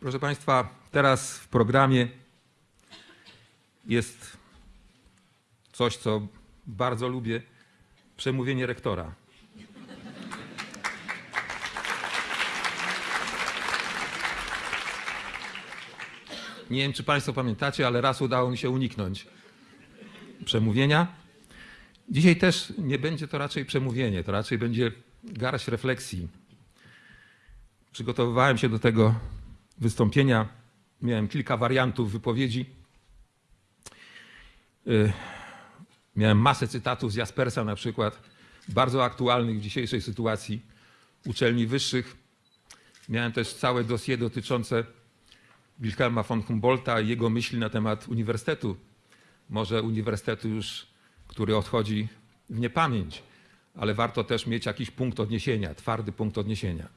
Proszę Państwa, teraz w programie jest coś, co bardzo lubię przemówienie rektora. Nie wiem, czy Państwo pamiętacie, ale raz udało mi się uniknąć przemówienia. Dzisiaj też nie będzie to raczej przemówienie, to raczej będzie garść refleksji. Przygotowywałem się do tego wystąpienia, miałem kilka wariantów wypowiedzi. Y, Miałem masę cytatów z Jaspersa na przykład, bardzo aktualnych w dzisiejszej sytuacji uczelni wyższych. Miałem też całe dosie dotyczące Wilhelma von Humboldta i jego myśli na temat uniwersytetu. Może uniwersytetu już, który odchodzi w niepamięć, ale warto też mieć jakiś punkt odniesienia, twardy punkt odniesienia.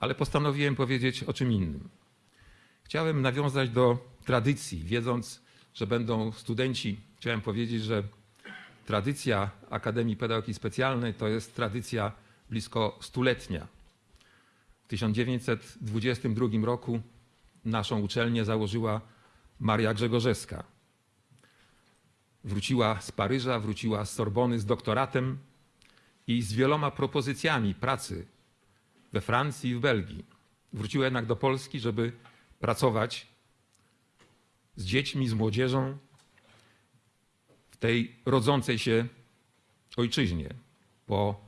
Ale postanowiłem powiedzieć o czym innym. Chciałem nawiązać do tradycji, wiedząc, że będą studenci. Chciałem powiedzieć, że tradycja Akademii Pedagogiki Specjalnej to jest tradycja blisko stuletnia. W 1922 roku naszą uczelnię założyła Maria Grzegorzewska. Wróciła z Paryża, wróciła z Sorbony z doktoratem i z wieloma propozycjami pracy we Francji i w Belgii. Wróciła jednak do Polski, żeby pracować z dziećmi, z młodzieżą w tej rodzącej się ojczyźnie po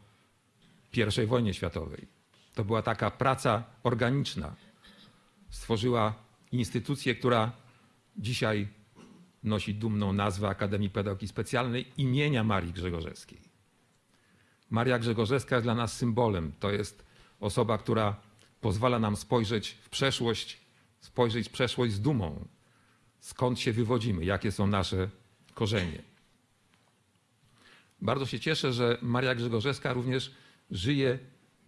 I wojnie światowej. To była taka praca organiczna. Stworzyła instytucję, która dzisiaj nosi dumną nazwę Akademii Pedagogiki Specjalnej imienia Marii Grzegorzewskiej. Maria Grzegorzewska jest dla nas symbolem. To jest osoba, która pozwala nam spojrzeć w przeszłość, spojrzeć w przeszłość z dumą. Skąd się wywodzimy, jakie są nasze korzenie. Bardzo się cieszę, że Maria Grzegorzewska również żyje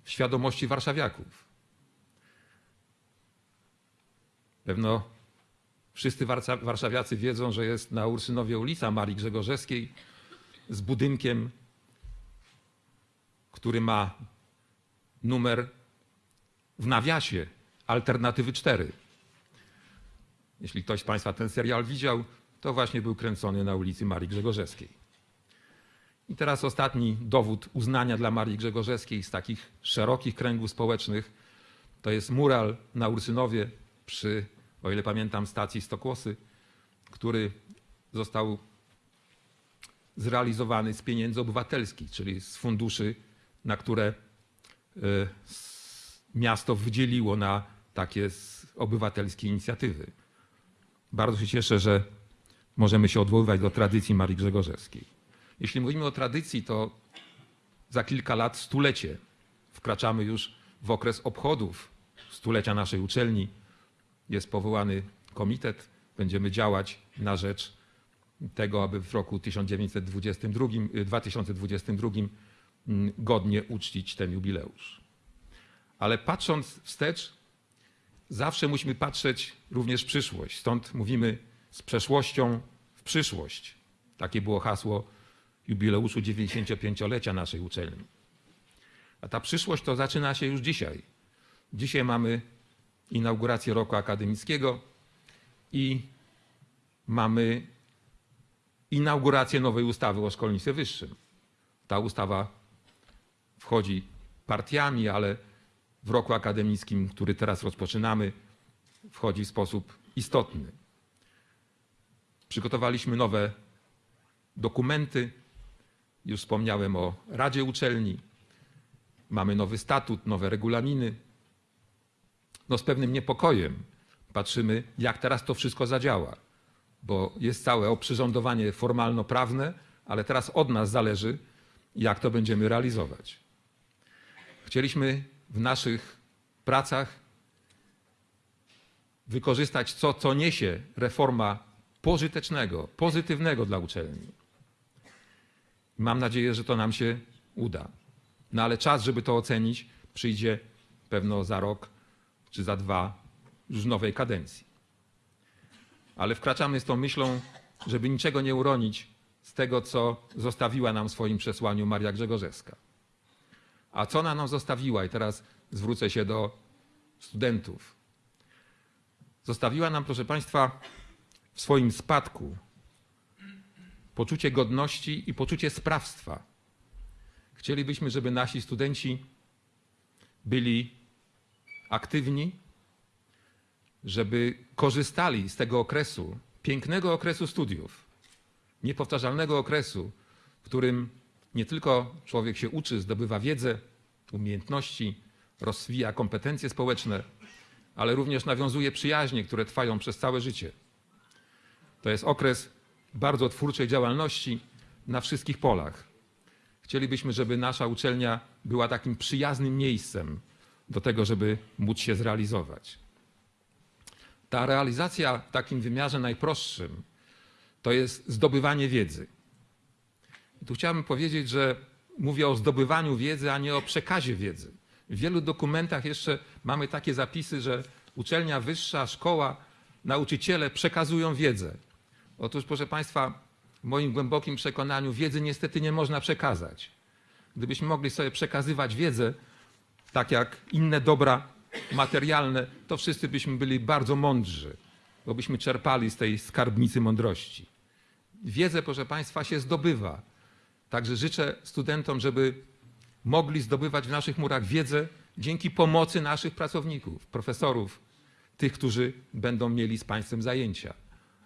w świadomości warszawiaków. Pewno wszyscy warszawiacy wiedzą, że jest na Ursynowie ulica Marii Grzegorzewskiej z budynkiem, który ma numer w nawiasie Alternatywy 4. Jeśli ktoś z Państwa ten serial widział, to właśnie był kręcony na ulicy Marii Grzegorzewskiej. I teraz ostatni dowód uznania dla Marii Grzegorzewskiej z takich szerokich kręgów społecznych to jest mural na Ursynowie przy, o ile pamiętam, stacji Stokłosy, który został zrealizowany z pieniędzy obywatelskich, czyli z funduszy, na które miasto wydzieliło na takie obywatelskie inicjatywy. Bardzo się cieszę, że możemy się odwoływać do tradycji Marii Grzegorzewskiej. Jeśli mówimy o tradycji, to za kilka lat stulecie. Wkraczamy już w okres obchodów stulecia naszej uczelni. Jest powołany komitet. Będziemy działać na rzecz tego, aby w roku 1922, 2022 godnie uczcić ten jubileusz. Ale patrząc wstecz, zawsze musimy patrzeć również w przyszłość. Stąd mówimy z przeszłością w przyszłość. Takie było hasło jubileuszu 95-lecia naszej uczelni. A ta przyszłość to zaczyna się już dzisiaj. Dzisiaj mamy inaugurację roku akademickiego i mamy inaugurację nowej ustawy o szkolnictwie wyższym. Ta ustawa wchodzi partiami, ale w roku akademickim, który teraz rozpoczynamy, wchodzi w sposób istotny. Przygotowaliśmy nowe dokumenty. Już wspomniałem o Radzie Uczelni. Mamy nowy statut, nowe regulaminy. No z pewnym niepokojem patrzymy, jak teraz to wszystko zadziała, bo jest całe oprzyrządowanie formalno-prawne, ale teraz od nas zależy, jak to będziemy realizować. Chcieliśmy w naszych pracach wykorzystać co, co niesie reforma pożytecznego, pozytywnego dla uczelni. Mam nadzieję, że to nam się uda. No ale czas, żeby to ocenić, przyjdzie pewno za rok czy za dwa już nowej kadencji. Ale wkraczamy z tą myślą, żeby niczego nie uronić z tego, co zostawiła nam w swoim przesłaniu Maria Grzegorzewska. A co ona nam zostawiła? I teraz zwrócę się do studentów. zostawiła nam, proszę Państwa, w swoim spadku poczucie godności i poczucie sprawstwa. Chcielibyśmy, żeby nasi studenci byli aktywni, żeby korzystali z tego okresu, pięknego okresu studiów, niepowtarzalnego okresu, w którym nie tylko człowiek się uczy, zdobywa wiedzę, umiejętności, rozwija kompetencje społeczne, ale również nawiązuje przyjaźnie, które trwają przez całe życie. To jest okres bardzo twórczej działalności na wszystkich polach. Chcielibyśmy, żeby nasza uczelnia była takim przyjaznym miejscem do tego, żeby móc się zrealizować. Ta realizacja w takim wymiarze najprostszym to jest zdobywanie wiedzy. I tu chciałbym powiedzieć, że mówię o zdobywaniu wiedzy, a nie o przekazie wiedzy. W wielu dokumentach jeszcze mamy takie zapisy, że uczelnia wyższa, szkoła, nauczyciele przekazują wiedzę. Otóż, proszę Państwa, w moim głębokim przekonaniu wiedzy niestety nie można przekazać. Gdybyśmy mogli sobie przekazywać wiedzę, tak jak inne dobra materialne, to wszyscy byśmy byli bardzo mądrzy, bo byśmy czerpali z tej skarbnicy mądrości. Wiedzę, proszę Państwa, się zdobywa. Także życzę studentom, żeby mogli zdobywać w naszych murach wiedzę dzięki pomocy naszych pracowników, profesorów, tych, którzy będą mieli z Państwem zajęcia.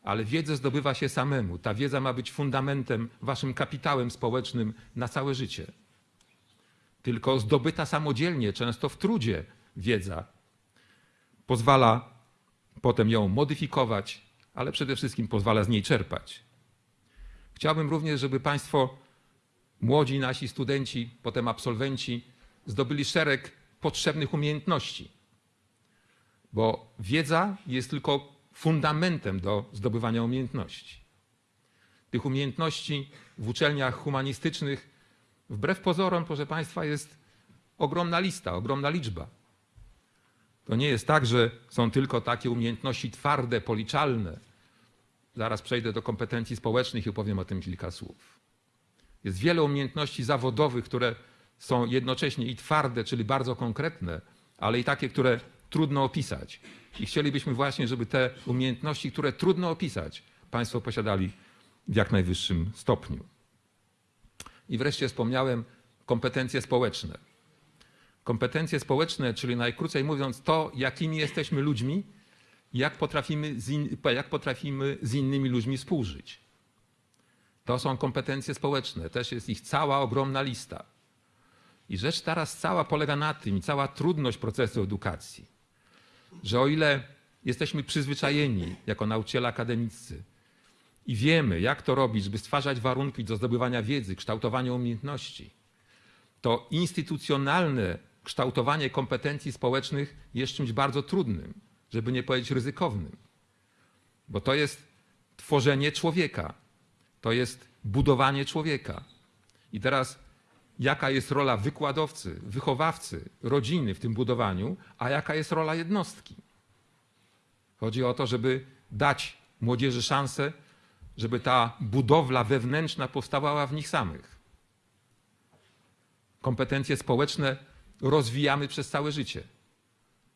Ale wiedzę zdobywa się samemu. Ta wiedza ma być fundamentem, waszym kapitałem społecznym na całe życie. Tylko zdobyta samodzielnie, często w trudzie, wiedza pozwala potem ją modyfikować, ale przede wszystkim pozwala z niej czerpać. Chciałbym również, żeby Państwo, młodzi nasi studenci, potem absolwenci, zdobyli szereg potrzebnych umiejętności, bo wiedza jest tylko fundamentem do zdobywania umiejętności. Tych umiejętności w uczelniach humanistycznych, wbrew pozorom, proszę Państwa, jest ogromna lista, ogromna liczba. To nie jest tak, że są tylko takie umiejętności twarde, policzalne. Zaraz przejdę do kompetencji społecznych i opowiem o tym kilka słów. Jest wiele umiejętności zawodowych, które są jednocześnie i twarde, czyli bardzo konkretne, ale i takie, które trudno opisać. I chcielibyśmy właśnie, żeby te umiejętności, które trudno opisać, Państwo posiadali w jak najwyższym stopniu. I wreszcie wspomniałem kompetencje społeczne. Kompetencje społeczne, czyli najkrócej mówiąc, to, jakimi jesteśmy ludźmi, jak potrafimy z, in, jak potrafimy z innymi ludźmi współżyć. To są kompetencje społeczne, też jest ich cała ogromna lista. I rzecz teraz cała polega na tym, i cała trudność procesu edukacji, że o ile jesteśmy przyzwyczajeni jako nauczyciele akademicy i wiemy, jak to robić, żeby stwarzać warunki do zdobywania wiedzy, kształtowania umiejętności, to instytucjonalne kształtowanie kompetencji społecznych jest czymś bardzo trudnym, żeby nie powiedzieć ryzykownym. Bo to jest tworzenie człowieka, to jest budowanie człowieka. I teraz jaka jest rola wykładowcy, wychowawcy, rodziny w tym budowaniu, a jaka jest rola jednostki. Chodzi o to, żeby dać młodzieży szansę, żeby ta budowla wewnętrzna powstawała w nich samych. Kompetencje społeczne rozwijamy przez całe życie.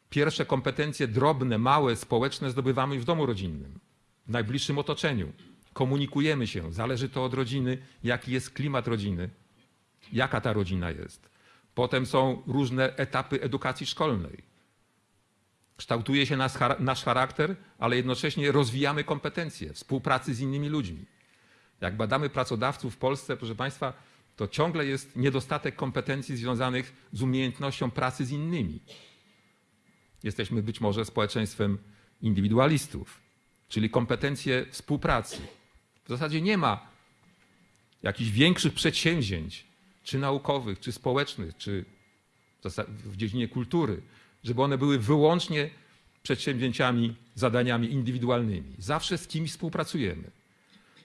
Pierwsze kompetencje drobne, małe, społeczne zdobywamy w domu rodzinnym, w najbliższym otoczeniu. Komunikujemy się, zależy to od rodziny, jaki jest klimat rodziny, jaka ta rodzina jest. Potem są różne etapy edukacji szkolnej. Kształtuje się nasz, charakter, ale jednocześnie rozwijamy kompetencje współpracy z innymi ludźmi. Jak badamy pracodawców w Polsce, proszę Państwa, to ciągle jest niedostatek kompetencji związanych z umiejętnością pracy z innymi. Jesteśmy być może społeczeństwem indywidualistów, czyli kompetencje współpracy. W zasadzie nie ma jakichś większych przedsięwzięć, czy naukowych, czy społecznych, czy w dziedzinie kultury, żeby one były wyłącznie przedsięwzięciami, zadaniami indywidualnymi. Zawsze z kimś współpracujemy.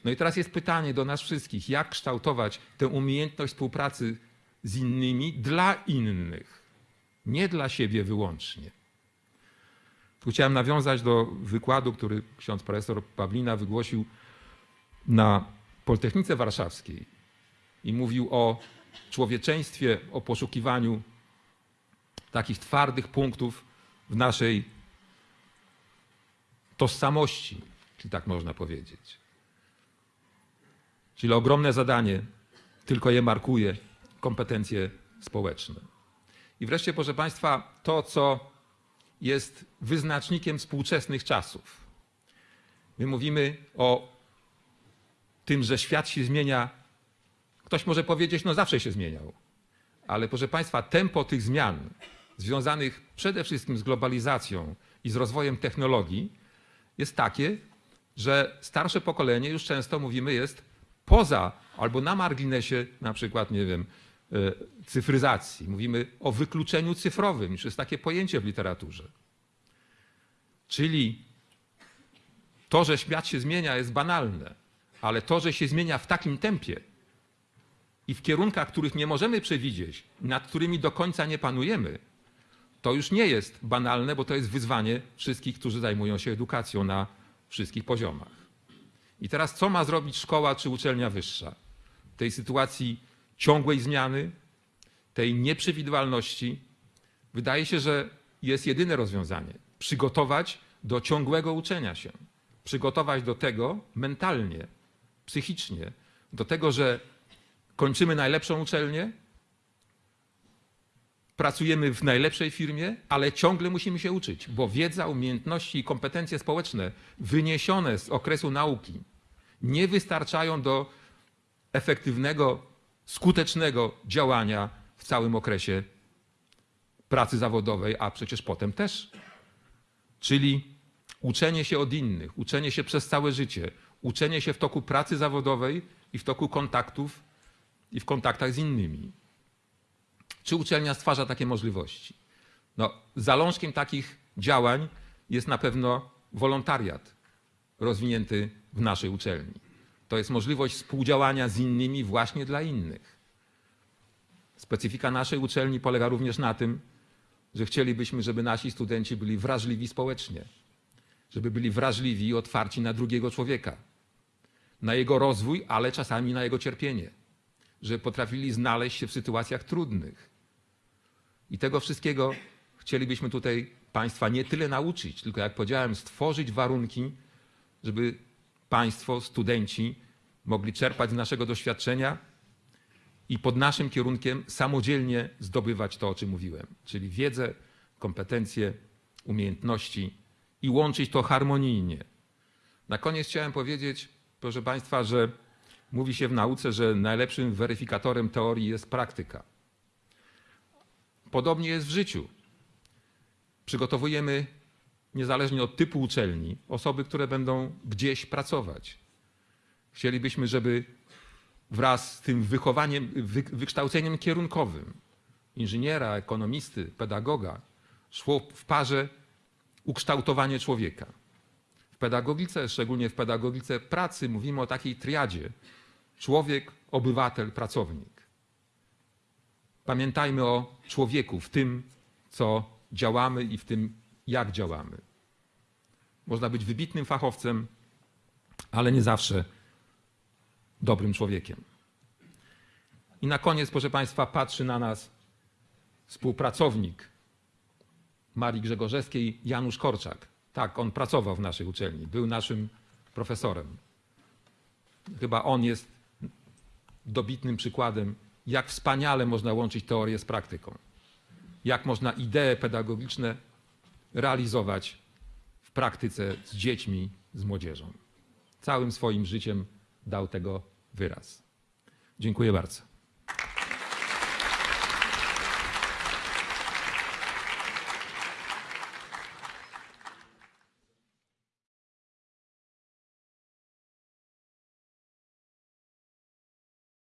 No i teraz jest pytanie do nas wszystkich, jak kształtować tę umiejętność współpracy z innymi dla innych, nie dla siebie wyłącznie. Tu chciałem nawiązać do wykładu, który ksiądz profesor Pawlina wygłosił na Politechnice Warszawskiej i mówił o człowieczeństwie, o poszukiwaniu takich twardych punktów w naszej tożsamości, czyli tak można powiedzieć. Czyli ogromne zadanie, tylko je markuje kompetencje społeczne. I wreszcie, proszę Państwa, to, co jest wyznacznikiem współczesnych czasów. My mówimy o tym, że świat się zmienia. Ktoś może powiedzieć, no zawsze się zmieniał. Ale proszę Państwa, tempo tych zmian związanych przede wszystkim z globalizacją i z rozwojem technologii jest takie, że starsze pokolenie już często mówimy jest poza albo na marginesie na przykład, nie wiem, e, cyfryzacji. Mówimy o wykluczeniu cyfrowym, już jest takie pojęcie w literaturze. Czyli to, że świat się zmienia jest banalne, ale to, że się zmienia w takim tempie i w kierunkach, których nie możemy przewidzieć, nad którymi do końca nie panujemy, to już nie jest banalne, bo to jest wyzwanie wszystkich, którzy zajmują się edukacją na wszystkich poziomach. I teraz co ma zrobić szkoła czy uczelnia wyższa? W tej sytuacji ciągłej zmiany, tej nieprzewidywalności, wydaje się, że jest jedyne rozwiązanie przygotować do ciągłego uczenia się, przygotować do tego mentalnie, psychicznie, do tego, że kończymy najlepszą uczelnię, pracujemy w najlepszej firmie, ale ciągle musimy się uczyć, bo wiedza, umiejętności i kompetencje społeczne wyniesione z okresu nauki nie wystarczają do efektywnego, skutecznego działania w całym okresie pracy zawodowej, a przecież potem też. Czyli uczenie się od innych, uczenie się przez całe życie, uczenie się w toku pracy zawodowej i w toku kontaktów i w kontaktach z innymi. Czy uczelnia stwarza takie możliwości? No, zalążkiem takich działań jest na pewno wolontariat rozwinięty w naszej uczelni. To jest możliwość współdziałania z innymi właśnie dla innych. Specyfika naszej uczelni polega również na tym, że chcielibyśmy, żeby nasi studenci byli wrażliwi społecznie, żeby byli wrażliwi i otwarci na drugiego człowieka, na jego rozwój, ale czasami na jego cierpienie, żeby potrafili znaleźć się w sytuacjach trudnych. I tego wszystkiego chcielibyśmy tutaj Państwa nie tyle nauczyć, tylko jak powiedziałem, stworzyć warunki, żeby Państwo, studenci mogli czerpać z naszego doświadczenia i pod naszym kierunkiem samodzielnie zdobywać to, o czym mówiłem, czyli wiedzę, kompetencje, umiejętności i łączyć to harmonijnie. Na koniec chciałem powiedzieć, proszę Państwa, że mówi się w nauce, że najlepszym weryfikatorem teorii jest praktyka. Podobnie jest w życiu. Przygotowujemy, niezależnie od typu uczelni, osoby, które będą gdzieś pracować. Chcielibyśmy, żeby wraz z tym wychowaniem, wy, wykształceniem kierunkowym inżyniera, ekonomisty, pedagoga szło w parze ukształtowanie człowieka. Pedagogice, szczególnie w pedagogice pracy, mówimy o takiej triadzie: człowiek, obywatel, pracownik. Pamiętajmy o człowieku w tym, co działamy i w tym, jak działamy. Można być wybitnym fachowcem, ale nie zawsze dobrym człowiekiem. I na koniec, proszę Państwa, patrzy na nas współpracownik Marii Grzegorzewskiej, Janusz Korczak. Tak, on pracował w naszej uczelni, był naszym profesorem. Chyba on jest dobitnym przykładem, jak wspaniale można łączyć teorię z praktyką. Jak można idee pedagogiczne realizować w praktyce z dziećmi, z młodzieżą. Całym swoim życiem dał tego wyraz. Dziękuję bardzo.